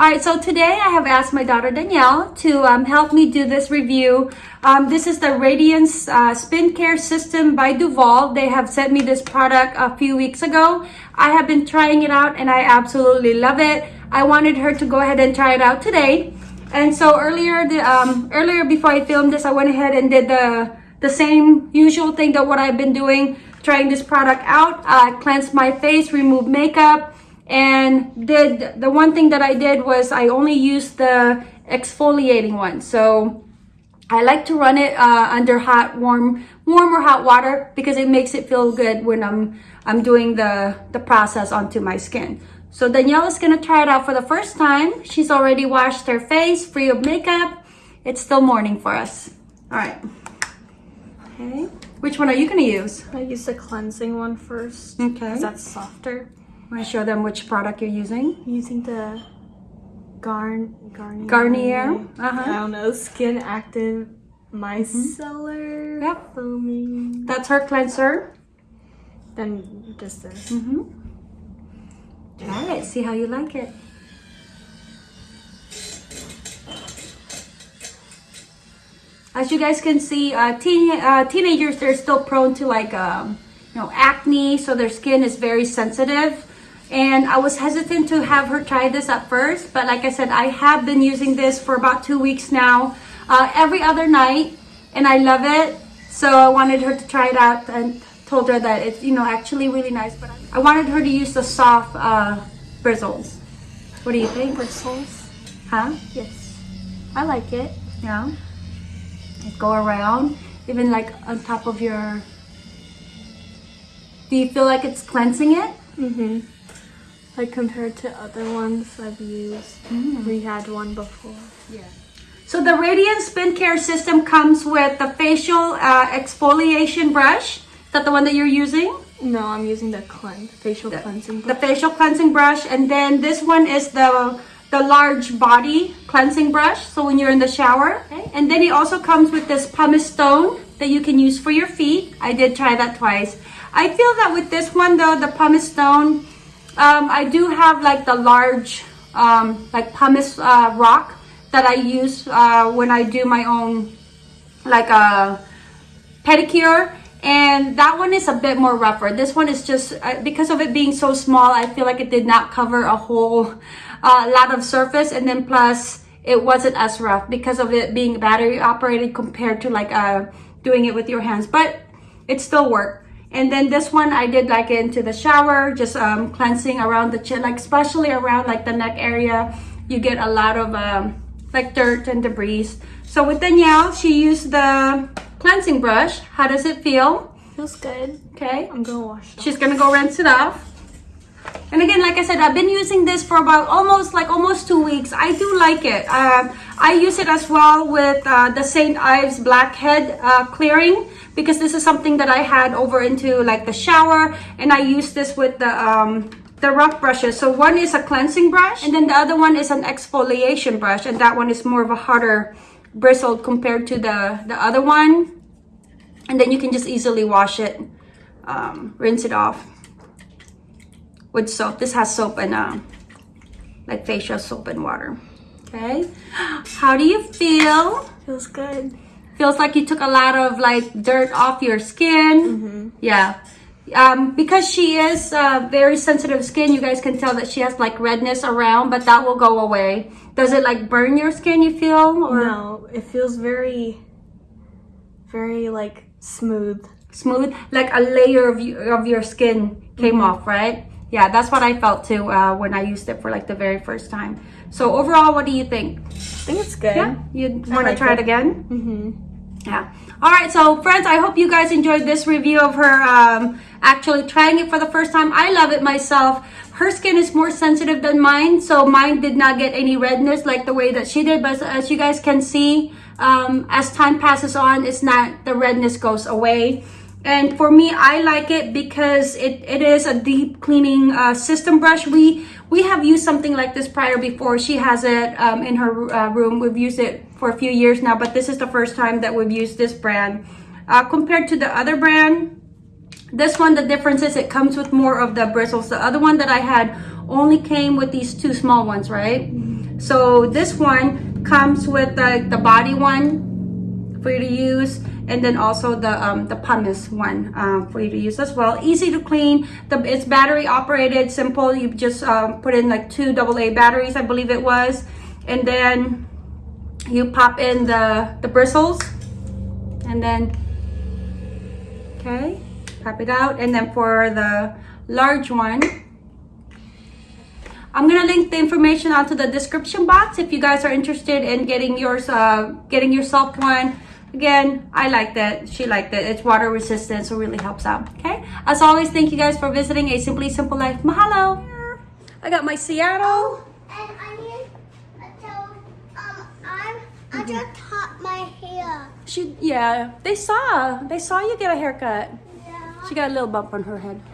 All right, so today I have asked my daughter Danielle to um, help me do this review. Um, this is the Radiance uh, Spin Care System by Duval. They have sent me this product a few weeks ago. I have been trying it out and I absolutely love it. I wanted her to go ahead and try it out today. And so earlier, the, um, earlier before I filmed this, I went ahead and did the, the same usual thing that what I've been doing, trying this product out. I uh, cleansed my face, removed makeup, and did the one thing that I did was I only used the exfoliating one. So I like to run it uh, under hot warm warm or hot water because it makes it feel good when I'm I'm doing the the process onto my skin. So Danielle is gonna try it out for the first time. She's already washed her face free of makeup. It's still morning for us. All right. Okay. Which one are you gonna use? I use the cleansing one first okay. that's softer Want to show them which product you're using? using the Garn Garnier. Garnier. Uh -huh. I don't know. Skin Active Mm Micellar. -hmm. Yep. Foaming. That's her cleanser. Then just this. Mm -hmm. Try it. See how you like it. As you guys can see, uh, teen, uh, teenagers, they're still prone to like, um, you know, acne. So their skin is very sensitive and I was hesitant to have her try this at first but like I said I have been using this for about two weeks now uh, every other night and I love it. So I wanted her to try it out and told her that it's you know actually really nice but I wanted her to use the soft uh, bristles. What do you think? Bristles? Huh? Yes. I like it. Yeah. Go around even like on top of your do you feel like it's cleansing it? Mm-hmm like compared to other ones I've used. Mm. We had one before. Yeah. So the Radiant Spin Care System comes with the facial uh, exfoliation brush. Is that the one that you're using? No, I'm using the cleanse, facial the, cleansing brush. The facial cleansing brush. And then this one is the the large body cleansing brush. So when you're in the shower. Okay. And then it also comes with this pumice stone that you can use for your feet. I did try that twice. I feel that with this one though, the pumice stone, um, I do have like the large um, like pumice uh, rock that I use uh, when I do my own like a uh, pedicure. And that one is a bit more rougher. This one is just uh, because of it being so small I feel like it did not cover a whole uh, lot of surface. And then plus it wasn't as rough because of it being battery operated compared to like uh, doing it with your hands. But it still worked and then this one I did like into the shower, just um, cleansing around the chin, like especially around like the neck area. You get a lot of um, like dirt and debris. So with Danielle, she used the cleansing brush. How does it feel? Feels good. Okay. I'm gonna wash it She's gonna go rinse it off. And again, like I said, I've been using this for about almost like almost two weeks. I do like it. Uh, I use it as well with uh, the St. Ives Blackhead uh, clearing because this is something that I had over into like the shower and I use this with the um, the rough brushes. So one is a cleansing brush and then the other one is an exfoliation brush and that one is more of a harder bristled compared to the, the other one. And then you can just easily wash it, um, rinse it off with soap. This has soap and uh, like facial soap and water. Okay. How do you feel? Feels good feels like you took a lot of like dirt off your skin. Mm -hmm. Yeah. Um, because she is uh, very sensitive skin, you guys can tell that she has like redness around, but that will go away. Does it like burn your skin, you feel? Or? No, it feels very, very like smooth. Smooth? Like a layer of, you, of your skin came mm -hmm. off, right? Yeah, that's what I felt too uh, when I used it for like the very first time. So overall, what do you think? I think it's good. Yeah, you want to like try it, it again? Mm-hmm yeah all right so friends i hope you guys enjoyed this review of her um, actually trying it for the first time i love it myself her skin is more sensitive than mine so mine did not get any redness like the way that she did but as you guys can see um, as time passes on it's not the redness goes away and for me i like it because it, it is a deep cleaning uh, system brush. We we have used something like this prior before. She has it um, in her uh, room. We've used it for a few years now but this is the first time that we've used this brand. Uh, compared to the other brand this one the difference is it comes with more of the bristles. The other one that i had only came with these two small ones right? So this one comes with the, the body one for you to use and then also the um, the pumice one uh, for you to use as well. Easy to clean. The it's battery operated simple. You just um, put in like two AA batteries I believe it was. And then you pop in the the bristles. And then okay pop it out. And then for the large one I'm gonna link the information onto the description box if you guys are interested in getting yours, uh, getting yourself one. Again, I like that. She liked it. It's water resistant, so it really helps out. Okay. As always, thank you guys for visiting a Simply Simple Life. Mahalo. I got my Seattle. And I need to tell, um, I'm, I just cut my hair. She, yeah, they saw, they saw you get a haircut. Yeah. She got a little bump on her head.